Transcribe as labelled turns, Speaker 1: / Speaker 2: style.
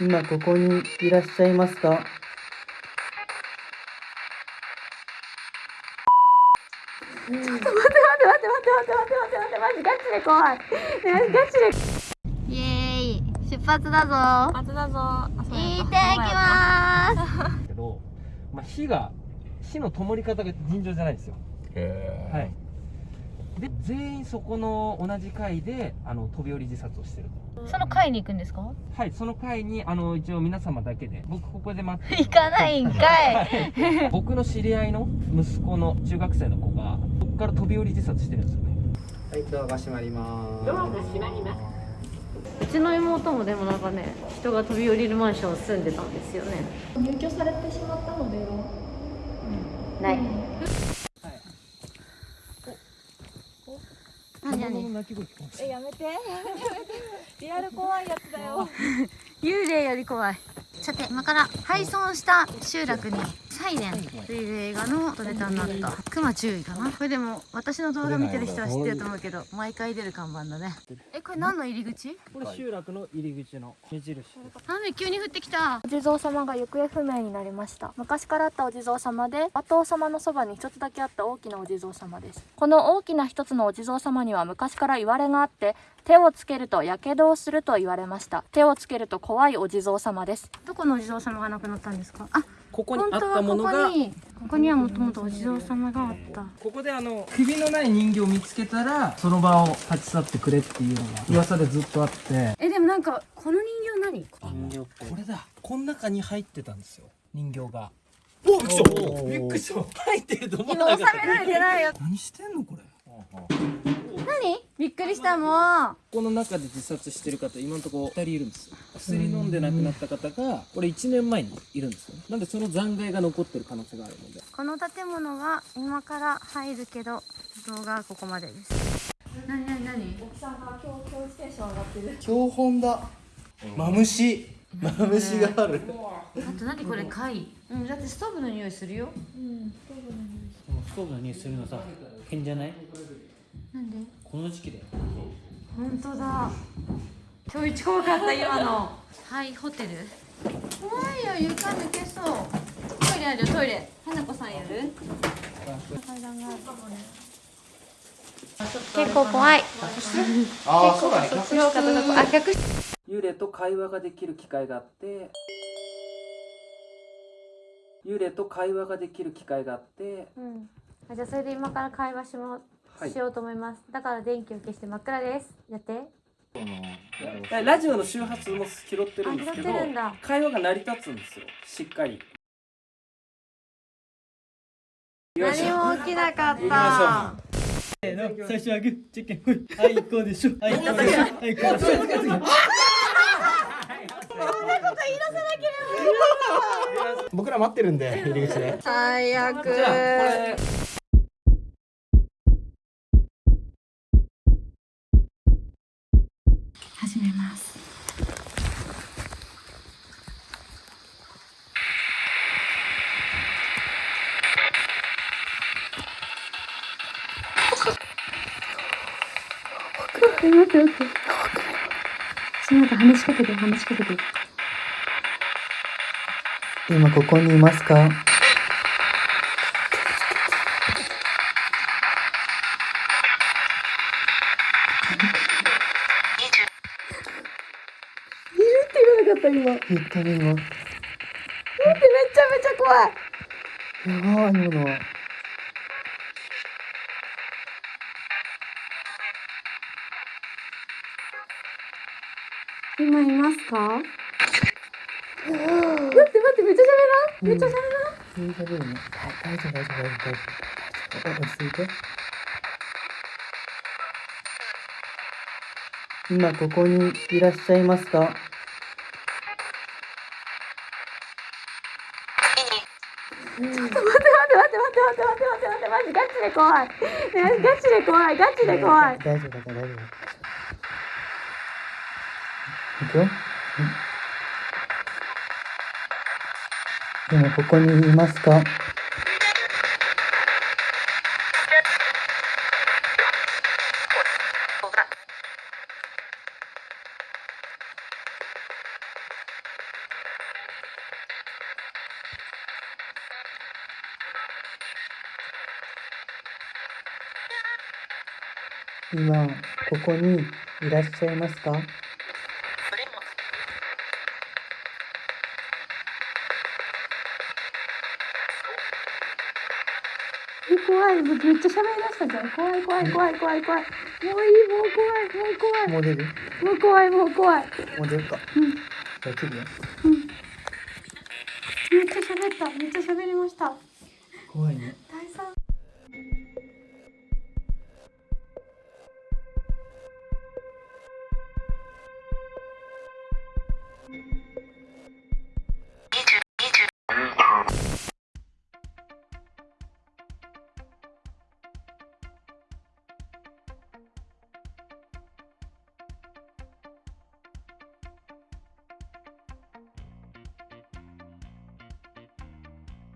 Speaker 1: 今ここにいらっしゃいますか？
Speaker 2: 待って待って待って待って待って待って待ってマジガチで怖い。ねガチでイエーイ出発だぞ。
Speaker 3: 出発だぞ
Speaker 2: 行ってきます。
Speaker 4: けど、まあ、火が火の灯り方が尋常じゃないんですよ。はいで全員そこの同じ階であの飛び降り自殺をしてる
Speaker 2: その会に行くんですか？
Speaker 4: はいその階にあの一応皆様だけで僕ここで待って
Speaker 2: 行かないんかい。
Speaker 4: 僕の知り合いの息子の中学生の子がそこから飛び降り自殺してるんですよね。
Speaker 1: はいドアが閉まります。
Speaker 4: ドアが閉まります
Speaker 2: うちの妹もでもなんかね人が飛び降りるマンション住んでたんですよね。
Speaker 3: 入居されてしまったのでは？
Speaker 2: ない。
Speaker 4: 卵
Speaker 2: 何何
Speaker 4: の鳴き声聞こえ
Speaker 3: やめて。リアル怖いやつだよ。
Speaker 2: 幽霊より怖い。さて今から廃村した集落に「サイレン」とい。う映画の撮れたになった。熊注意かな？これでも私の動画見てる人は知ってると思うけど毎回出る看板だね。えこれ何の入り口？
Speaker 4: これ集落の入り口の目印です。
Speaker 2: 雨急に降ってきた？
Speaker 3: お地蔵様が行方不明になりました。昔からあったお地蔵様で馬頭様のそばに一つだけあった大きなお地蔵様です。この大きな一つのお地蔵様には昔から言われがあって手をつけると火傷をすると言われました。手をつけると怖いお地蔵様です。
Speaker 2: どこのお地蔵様が亡くなったんですか？あ
Speaker 4: ここにあっ
Speaker 2: 本当は
Speaker 4: たものが
Speaker 2: ここにここにはもともとお地蔵様があった。
Speaker 4: ここであの首のない人形を見つけたらその場を立ち去ってくれっていうのが噂でずっとあって。
Speaker 2: えでもなんかこの人形何？
Speaker 4: 人形これだ。この中に入ってたんですよ。人形が。おびっくりした。びっくりした。入ってると思わな
Speaker 2: 今収め
Speaker 4: かった
Speaker 2: られてないよ。
Speaker 4: 何してんのこれ
Speaker 2: 何？びっくりしたもう。
Speaker 4: この中で自殺してる方今のところ2人いるんですよ。薬飲んで亡くなった方がこれ1年前にいるんですよね。なんでその残骸が残ってる可能性があるので。
Speaker 2: この建物は今から入るけど動画はここまでです。何何何？
Speaker 3: 奥さんが今日今日ステーション上がってる。
Speaker 1: 標本だ。マムシ。マムシがある。
Speaker 2: あと何これ貝？うんだってストーブの匂いするよ。
Speaker 3: うん。
Speaker 5: ストーブの匂いするのさ変じゃない？この時期だよ
Speaker 2: 本当だ。今日一怖かった今の。はいホテル？怖いよ床抜けそう。トイレあるよトイレ。花子さんやる？結構怖い。
Speaker 1: ああそうだね。
Speaker 2: 広かったとこあ客室。
Speaker 4: 幽霊と会話ができる機会があって。幽霊と会話ができる機会があって。
Speaker 2: うん。あじゃあそれで今から会話しも、
Speaker 4: はい
Speaker 2: しようと思います。だから電気を消して真っ暗です。やって。
Speaker 4: ラジオの周波数も拾ってるんですけど会話が成り立つんですよ。しっかり。
Speaker 2: 何も起きなかった。
Speaker 5: せーの最初はグーじゃんけんほいはいこうでしょ。はいこうでしょ。はいこうでしょ。
Speaker 1: 僕ら待ってるんで入り口で。
Speaker 2: 最悪その後話しかけて話しかけて
Speaker 1: 今ここにいますか？
Speaker 2: よかった今。
Speaker 1: 言ったね今
Speaker 2: めちゃめちゃ怖い。
Speaker 1: やばい今のは
Speaker 2: 今いますか？待って待ってめっちゃ喋らんめっちゃ喋らん
Speaker 1: 大丈夫ね大丈夫大丈夫大丈夫。大丈夫大丈夫落ち着いて今ここにいらっしゃいますか？
Speaker 2: 待って待って待って待って待って待って待ってマジガチで怖いねガチで怖いガチで怖い
Speaker 1: 大丈夫だから大丈夫いくよ。でも、ここにいますか？今ここにいらっしゃいますか？
Speaker 2: 怖いめっちゃ喋りだしたじゃん。怖い怖い怖い怖い怖い。もういいもう怖いもう怖い。
Speaker 1: もう出る？
Speaker 2: もう怖いもう怖い。
Speaker 1: もう出るか？じゃあ切るよ
Speaker 2: めっちゃ喋っためっちゃ喋りました。
Speaker 1: 怖いね。
Speaker 2: 第三